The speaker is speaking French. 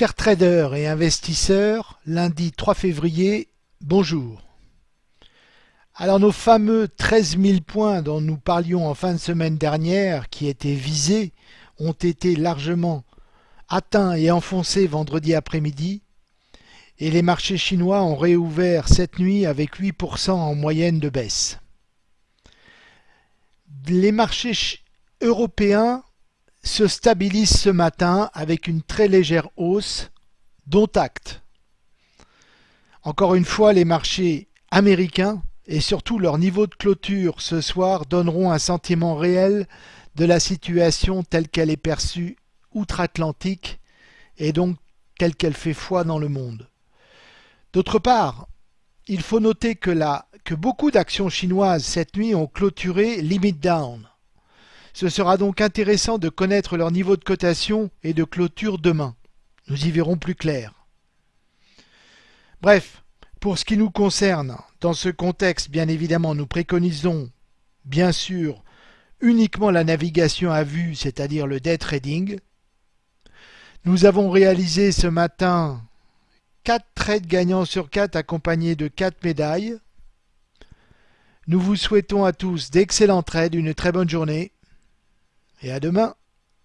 Chers traders et investisseurs, lundi 3 février, bonjour. Alors nos fameux 13 000 points dont nous parlions en fin de semaine dernière, qui étaient visés, ont été largement atteints et enfoncés vendredi après-midi, et les marchés chinois ont réouvert cette nuit avec 8% en moyenne de baisse. Les marchés européens se stabilisent ce matin avec une très légère hausse, dont acte. Encore une fois, les marchés américains et surtout leur niveau de clôture ce soir donneront un sentiment réel de la situation telle qu'elle est perçue outre-Atlantique et donc telle qu'elle fait foi dans le monde. D'autre part, il faut noter que, la, que beaucoup d'actions chinoises cette nuit ont clôturé limit down. Ce sera donc intéressant de connaître leur niveau de cotation et de clôture demain. Nous y verrons plus clair. Bref, pour ce qui nous concerne, dans ce contexte, bien évidemment, nous préconisons, bien sûr, uniquement la navigation à vue, c'est-à-dire le day trading. Nous avons réalisé ce matin 4 trades gagnants sur 4 accompagnés de 4 médailles. Nous vous souhaitons à tous d'excellents trades, une très bonne journée et à demain.